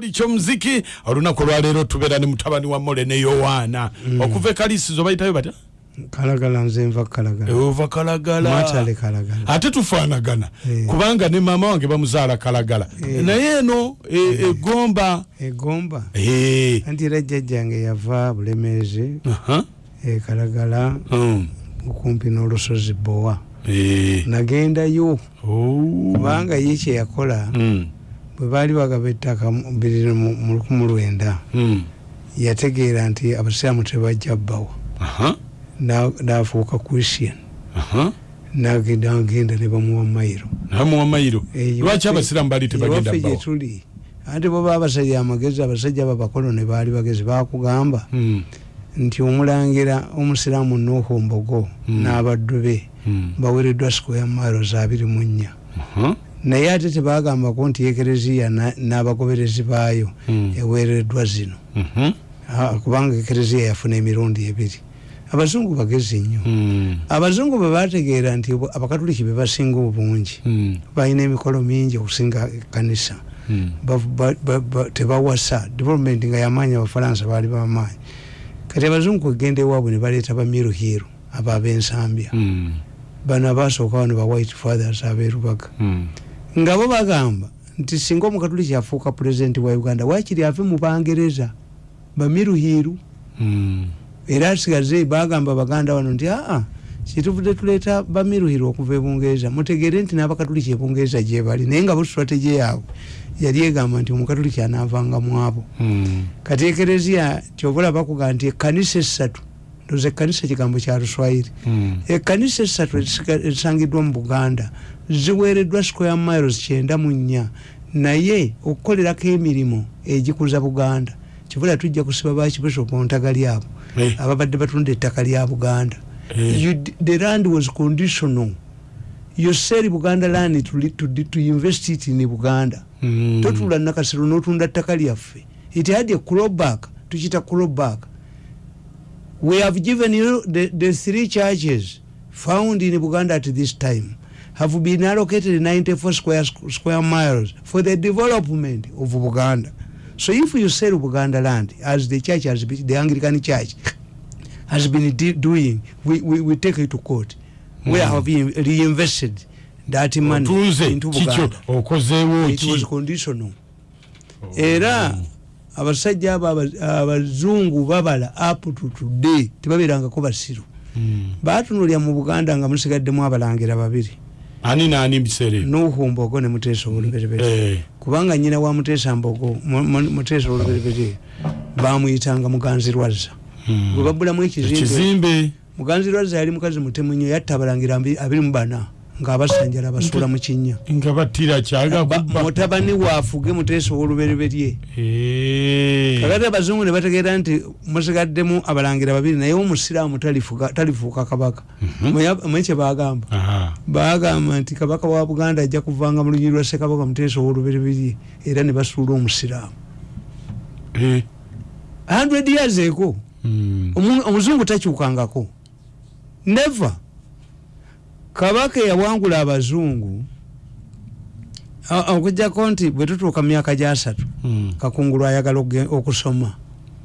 buli kyomuziki olunaku olwaleero tubeera ne mutabani wa mole ne yowaana Mm. okuva ekalisizo bayitayo batya kalagala nze nva kalagala ova kalagala ate tufaanagana Eh. kubanga ne maama wange bamuzaala kalagala Eh. naye eno e- egomba egomba Eh. anti era jjajjange yava bulemeezi Aha. e kalagala Mm. okumpi n'olusozi bowa Eh. nagendayo Oh. kubanga ye kyeyakola Mm. Bwe baali bagaba ettaka mu bibiri mu mu lukumi lwenda Mm. yategeera nti abasiraamu tebajja bbawa n'afuuka christian. Nagenda agenda ne bamuwa mayiro. Namuwa mayiro? Eh, lwaki abasiraamu bali tebagenda bbawa tuli. Anti bweba abasajja amagezi abasajja babakolone baali bagezi bakugamba Mm. nti omulangira omusiraamu nuuhu mbogo Mm. n'abaddu be baweereddwa sikoya miles abiri mu nnya. Naye ate tebagambako nti ekereziya na- n'abagoberezi baayo Mm. eweereddwa zino. Mhm. Kubanga ekereziya yafuna emirundi ebiri. Abazungu bagezi nnyo. Mm. abazungu bwe bategeera nti abakatuliki be basinga obungi. Mm. balina emikolo mingi okusinga ba- tebawasa. Development nga yamaanyi abafalansa baali bamaanyi. Kati abazungu kwegenda ewaabwe ne baleeta bamiruhiru abo ab'ensambya bano abasookawo ne ba white fathers aberubaga Mm. Nga bo bagamba nti singa omukatuliki afuuka pulezidenti wa uganda waakiri ave mu bangereza bamiruhiru Mm. era asigaze bagamba baganda wano nti aa kituvudde tuleeta bamiruhiru okuva ebungereza mutegeere nti n'abakatuliki ebungereza gyebali naye nga bo strategy yaabwe yali egamba nti omukatuliki anaavanga mu abo Mm. kati ekereziya tyobola bakugamba nti ekkanisa essatu ndoza ekkanisa kigambo kya luswayiri Mm. ekkanisa ezisiga- ezisangiddwa mu buganda ziweereddwa square miles kyenda mu nnya naye okukolerako emirimu egikuza buganda kibula tujja kusiba bakibisopu ntagali abo Eh. ababadde batunda ettaka lya buganda Eh. The land was conditional you sell buganda land to, to, to invest it in buganda Mm. totula nakasiro notunda ttaka lyaffe it had a clawback tukita clawback we have given you the, the three churches found in buganda at this time. Have been allocated 94 square, square miles for the development of buganda. So if you sell buganda land as the church has been, the anglican church has been doing we, we, we take it to court. Where Mm. have you reinvested that money into buganda. okozeewo it was ki? conditional. Era abasajja abo aba- abazungu babala up to today tebabeerangako basiru. Mm. batunulya mu buganda nga musigaddemu abalangira babiri. Ani naani biseera ebyo? Nuhu mbogo ne muteesa oluberebere Eh. kubanga nyina wa muteesa mbogo Mu- Mu- muteesa oluberebere bamuyitanga muganzirwazza. Mm. gwe babulamu ekizimbe. Muganzirwazza yali mukazi mutemu nnyo yatta abalangira abiri mu bana ng'abasanjala basuula mu kinnya. Nga battira kyaga Ba- kubba mutabani waafuge muteesa ow'olubereberye Eh. kakati abazungu ne bategeera nti musigaddemu abalangira babiri naye omusiraamu talifuuka kabaka. Manye kyebagamba Aha. bagamba nti kabaka wa buganda ajja kuvanga mu lunyiri lwa ssekabaka muteesa ow'olubereberye era ne basuula omusiraamu. Eh. 100 years eko Mm. Omu- omuzungu takyukangako. Never kabaka eyawangula abazungu okujjako nti bwe tutuuka myaka gyasatu Mm. kakungulu ayagala okusoma.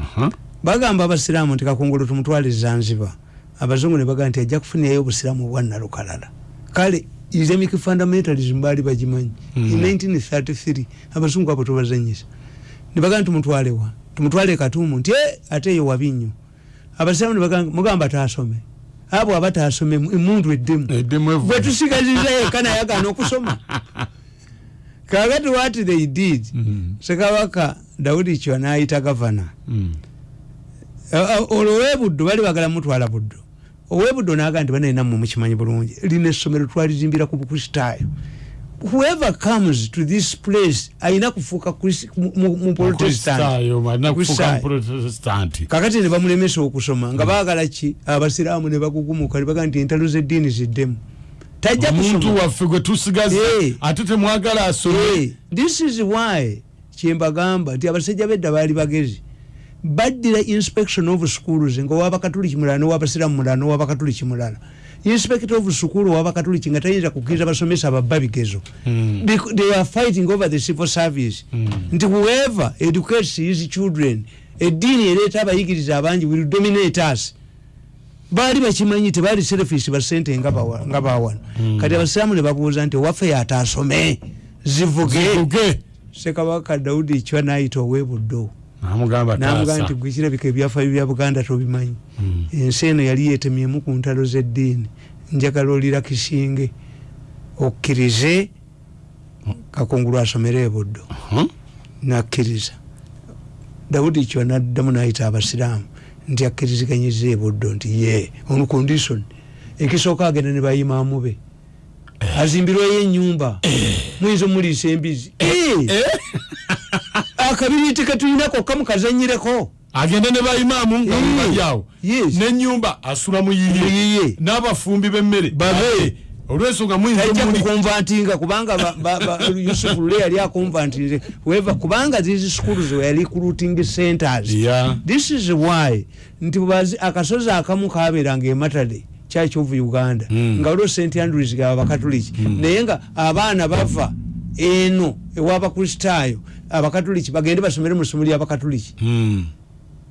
Aha. bagamba abasiraamu nti kakungulu tumutwale zanzibar. Abazungu ne bagamba nti ajja kufunirayo obusiraamu obwannalukalala kale islamic fundamentalism baali bagimanyi? Mm. in 1933 abazungu abo tubazanyisa. Nebagamba tumutwalewa tumutwale katumu nti "Eh, ate eyo wabi nnyo. Abasiraamu mugamba taasome abo aba taasome emundu eddemu bwe tusigaziza yekka naye agaana okusoma. Kakati what they did Mm. sekabaka dawudi kyo nayita gavana. Mm. olwo owebuddo bali bagala mutwala buddo. Owebuddo naga nti banalina mmwe mukimanyi bulungi. Lina essomero twalizimbira ku bukristaayo whoever comes to this place ayina kufuuka muprotestanti kakati ne bamulemesa okusoma nga baagala ki? Abasiraamu ne bakugumuka ne baga nti entalo z'eddiini ziddemu. Tajja omuntu kusoma. waffe gwe tusigaza Eh. ate temwagala asome. Eh, this is why kyembagamba nti abasajja bedda baali bagezi. Baddira inspection of schools nga owabakatuliki mulala nowabasiramu mulala nowabakatuliki mulala inspector of school wabakatuliki nga tayinza kukkiriza basomesa babba bigezo Bec- they are fighting over the civil service. Nti whoever educates his children eddiini ereeta abayigiriza abangi will dominate us. Baali bakimanyi tebaali selfish basente nga bawa- nga bawano kati abasiraamu ne babuuza nti owaffe yataasome zivuge sekabaka daudi kyo nayita owebuddo namugamba taasa. Nti gwe kirabika ebyafaayo bya buganda tobimanyi. Ensi eno yali yetemyemu ku ntalo z'eddiini. Njagala olira kisinge okkirize kakungulu asomere ebuddo Hmm? nakkiriza. Dawudi kyo naddamu nayita abasiraamu nti akkiriziganyiza ebuddo nti ye ono condition ekisooka agenda ne bayimaamu be. Azimbirweyo enyumba muyinza omuliisa embizi Eh! akabiriiti ketulinako kamukazanyireko agende ne bayimaamu nga mubalyawo yes. nenyumba asula Mu muyiye yiye. n'abafumbi b'emmere Babe. olwensonga muyinza kukonvantinga kubanga ba- ba- ba- yusufu lule yali akonvantinze weva kubanga these schools were recruiting centers Yeah. this is why nti akasozi akamu kaberanga ematale church of uganda Mm. nga waliwo st andrews gaba bakatuliki naye nga abaana bava eno ewabakristaayo abakatuliki bagende basomere mu ssomo lyabakatuliki Hmm.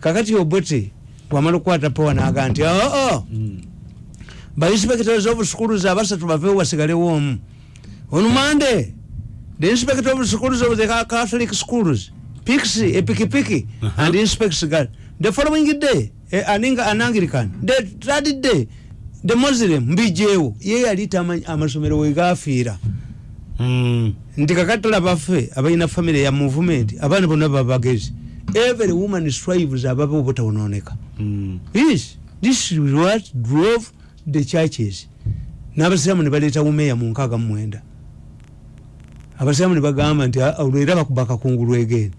kakati obote bwamala okukwata powa naga nti oo bainspectors of schools abasatu bavewo basigalewo omu on monday the inspector of schools of the Ca- catholic schools picks a pikipiki and inspects girl the following day eh, an, Ang- an anglican the third day the muslim mbijewo ye yali tamanyi amasomero wegafiira Hmm. Nti kakatala baffe abalina famire ya movement abaana bonna babagezi every woman strives ababe obutawononeka Hmm. yes this is what drove the churches. N'abasiraamu ne baleeta wumeya mu nkaaga mu mwenda. Abasiraamu ne bagamba nti "Ah, olwo era bakuba kakungulu egeni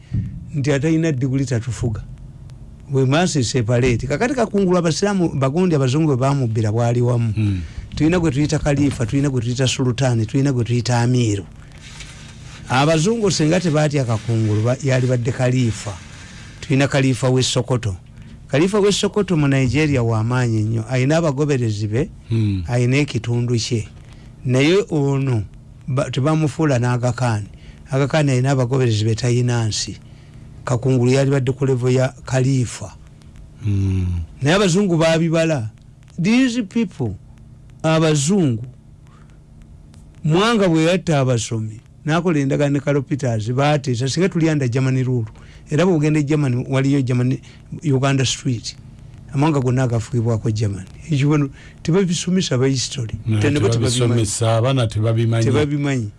nti atalina diguli tatufuga we must separate. Kakati kakungulu abasiraamu bagundi abazungu bwe bamubbira bwali wamu. Hmm. tulina gwe tuyita kalifa tulina gwe tuyita sultani tulina gwe tuyita amiru abazungu singa tebatya kakungulu yali badde kalifa tulina kalifa wesokoto kalifa wesokoto mu nigeria wamaanyi nnyo. Ayina abagoberezi be Hmm. ayina ekitundu kye. Naye ono ba- tebamufuula n'agakaani. Agakaani ayina abagoberezi be tayina nsi. Kakungulu yali badde ku levo ya kalifa Hmm. naye abazungu babibala these people abazungu mwanga bwe yatta abasomi nakola endagano ne kalopiters bateesa singa tuli anda germany rule era bwogenda e germany waliyo germany uganda street. Amawanga gonna agafugibwako germany. Ekibono tebabisomesa bahistory tenebo tebabimanyi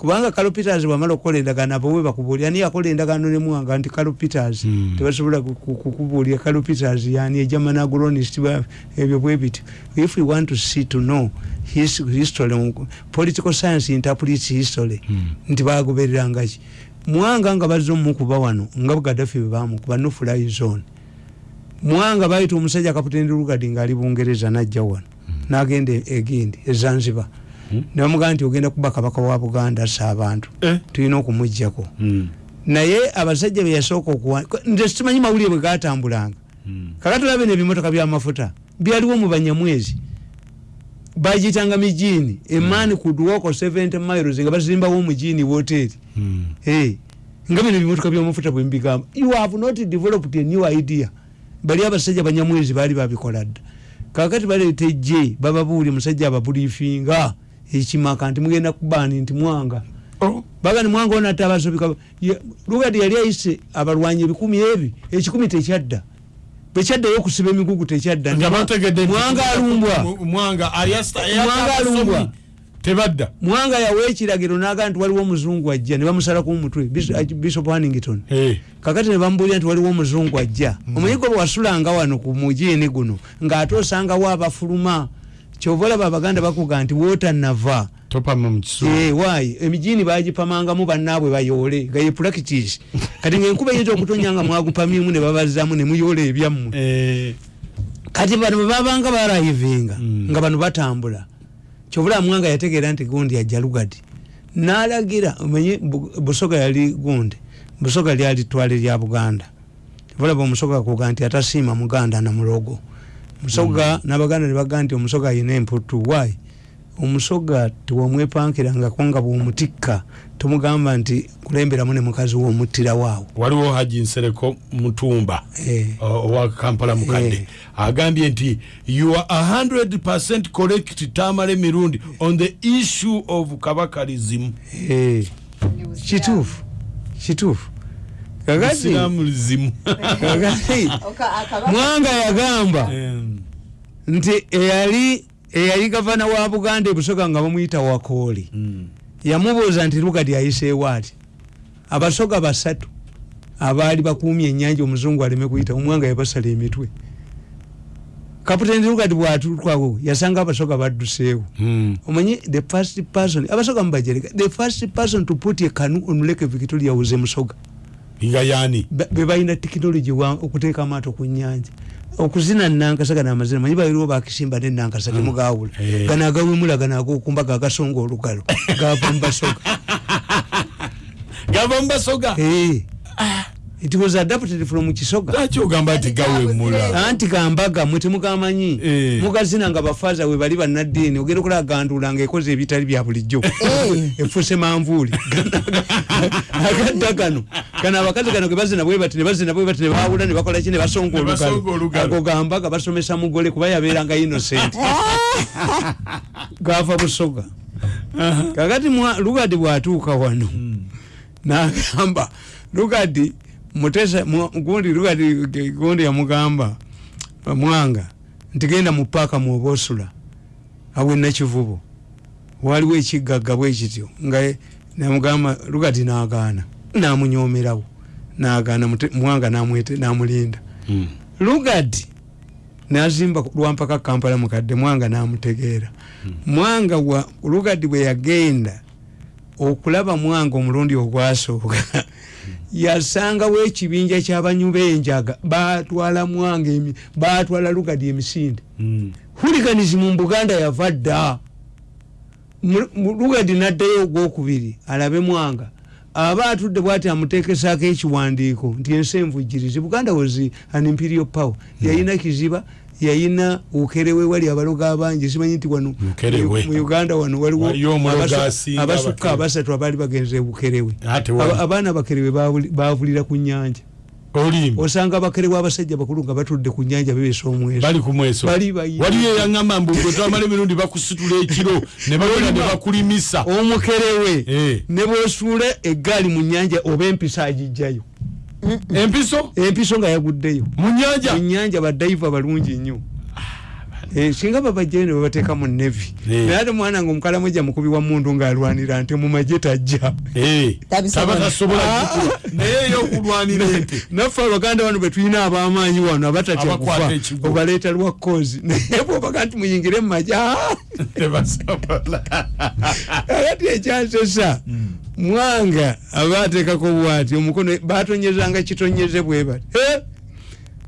kubanga kalo peters bwamala okukola endagaano abo we bakubuulira ani yakola endagaano ne muwanga nti kalo peters Hmm. tebasobola ku- ku- kukubuulira kalo peters yani egerman agronist ebyo bwe bityo. If we want to see to know his, history political science interprets history Hmm. nti bagobererangaki mwanga nga bazze omukuba wano nga gadafi bwe bamukuba nofly zone. Mwanga bayita omusajja kaputeni lugadi ngaali bungereza najja wano nagenda egindi ezanzibar Hmm. nebamugamba nti ogenda kuba kabaka wa buganda assa abantu. Eh. tulina okumugjako Hmm. naye abasajja beyasooka okuwa nze simanyi mawulire bwe gatambulanga Hmm. kakatulabe nebimotoka byamafuta byaliwo mu banyamwezi. Bagiyitanga mijini emani kudwoko 70 miles nga bazimbawo omujini woteri Hmm. hey, nga bino bimotoka byamafuta bwembigamba you have not developed a new idea. Bali abasajja banyamwezi baali babikola dda. Kakati baleeta ejje bababuulye musajja ababulifinga ekimaka nti mugenda kubaani nti mwanga. Oh. baga ni mwanga onata abasobika lugadi yali ayise abalwanyi ebikumi ebi ekikumi tekyadda. Bwekyaddayo okusiba emigugu tekyadda. Mwanga alumbwa. tebadda. Mwanga yawa ekiragiro naga nti waliwo omuzungu ajja ne bamusalaku omutwe Bis- bishop hannington Eh. kakati nebamubulira nti waliwo omuzungu ajja. Omuyigo bwe wasulanga wano ku mujiini guno ng'ate osangawo abafuluma kyova olaba abaganda bakuga nti mukisu Eh, waayi emijiini bagipamangamu bannaabwe bayoole nga ye practice. Kati ngaenkuba eyinza okutonya nga mwagupamyemu ne babazzamu ne muyoola ebyammwe. Eh. kati bano bwe babanga barayivinga Mm. nga bano batambula kyobula mwanga yategeera nti gundi ajja lugadi. Nalagira omenye Bu- busoga yali gundi busoga lyali twale lya buganda. Bulaba omusoga kuga nti atasiima muganda na mulogo musoga nabaganda nebagaa nti omusoga ayina emputu why? Omusoga tewamwepankirangako nga bwomutikka tomugamba nti kulemberamu ne mukazi womuttirawo waliwo haji nsereko mutumba Eh. owa kampala mukadde Eh. agambye nti you are 100 correct tamale mirundi on the issue of kabakalism. Eh, kituufu kituufu kakati mwanga yagamba. Nti eyali eyali gavana wa buganda ebusoga nga bamuyita wakooli yamubuuza nti lugadi ayiseewo ati? Abasoga basatu abaali bakuumye ennyanja omuzungu aleme kuyita omwanga yabasala emitwe. Kaputeni lugadi bwatuukawo yasanga abasoga badduseewo. Omanyi the first person abasoga mubajereka the first person to put a canoe on lake victoria was emusoga nga yani Ba- be balina tekinologi okuteeka amaato ku nyanja okuzina nankasa namazina manyi baliwo bakisimba nenankasa temugawula. Eh. gano agawemula gano agokumbaga agasonga olugalo gava mubasoga gava mubasoga Eh. It was adapted from kisoga. Lwaki ogamba nti gawemula anti gambaga mwe temugamanyi Eh. mugazina nga bafaza we bali bannaddiini ogenda okulaba gandula nga ekoze ebitali bya bulijjo. Efuse manvuuli. Agadda gano gano abakazi gano gebazina bwe bati nebazina bwe bati nebawula nebakola ki nebasonga Ne basonga olugalo. olugalo. ago gambaga basomesa mugole kuba yabeeranga innocent. Gava busoga. Kakati mwa- lugadi bwatuuka wano nagamba lugadi mutesa mu- gundi lugadi g- gundi yamugamba mwanga nti genda mu paaka mwoba osula awe nakivubo. Waliwo ekigagga bwekityo nga namugamba lugadi nagaana namunyomerawo nagaana mwanga namulinda. Lugadi nazimba lwampaka kampala mukadde mwanga namutegeera. Mwanga wa lugadi bwe yagenda okulaba mwanga omulundi ogwasooka. Yasangawo ekibinja kyabanyubenjaga batwala mwanga batwala lugadi emisinde. Huliganism mu buganda yava dda. Lugadi naddayo ogwokubiri alabe mwanga. Aba atudde bwati amutekesaako ekiwandiiko nti ensi envujirizi buganda was an imperial power. Yayina kiziba yayina ukerewe wali abaloga abangi simanyi nti wano mu uganda wano waliwo abasukka abasatu abaali bagenze bukerewe abaana abakerewe bavuli- bavulira ku nyanja osanga abakerewe abasajja bakulu nga batudde ku nyanja bebesa omweso. Bali ku mweso. Bali bayina. waliyo eyaŋŋamba mbu gwe twamala emirundi bakusitula ekiro ne bagenda ne bakulimisa. Omukerewe. Eh. ne bwosuula eggaali mu nyanja oba empisa agijjayo empiso? Empiso nga yaguddeyo. Mu nyanja mu nyanja badaiva balungi nnyo. Eh, singa babajjayo ne babateeka mu nevi Eh. naye ate mwana nga omukalamoja mukubi wa mundu ng'alwanira nte mu magye tajja. Eh, Ah. naffe abaganda bano betulina abamaanyi wano abatatya kufa. Obaleeta lwa kozi naye bwobaga nti muyingire mu magye ah! tebasobola kakati ekyansesa mwanga aba ateekako bwati omukono batonyezanga kitonyeze bwe bati. Eh!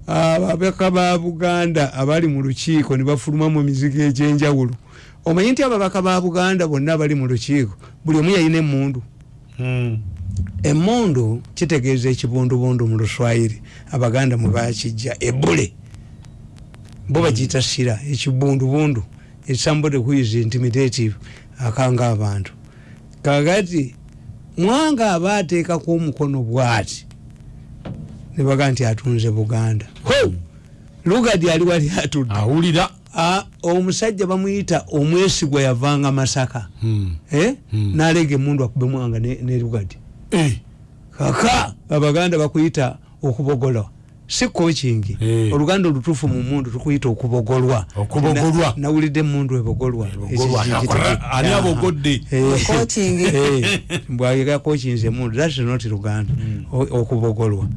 ababaka ba buganda abali mu lukiiko ne bafuluma mu mizigo egyenjawulo. Omanyi nti ababaka ba buganda bonna abali mu lukiiko? Buli omu yalina emundu emundu kitegeeza ekibundubundu mu luswayiri. Abaganda mwe bakijja ebule bo bagiyita sira ekibundubundu. Somebody who is intimidative akanga abantu. Kakati mwanga aba ateekako omukono bwati? Nebaga nti atunze buganda. Lugadi ali wali atudde. Awulira. Omusajja bamuyita omwesigwa yavanga masaka. Eh? nalega emundu akube mwanga ne lugadi. Eh, kaka abaganda bakuyita okubogolwa si coaching Eh. oluganda olutuufu mu mundu tukuyita okubogolwa Okubogolwa. Na- nawulidde emundu ebogolwa Ani abogodde? Eh. Coaching. Eh. mbwagega coaching emundu that's not luganda O- okubogolwa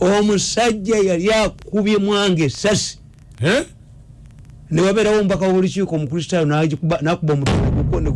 omusajja yali akubye mwange esasi Eh? newabeerawo omubaka w'olukiiko omukristaayo nakuba omutugo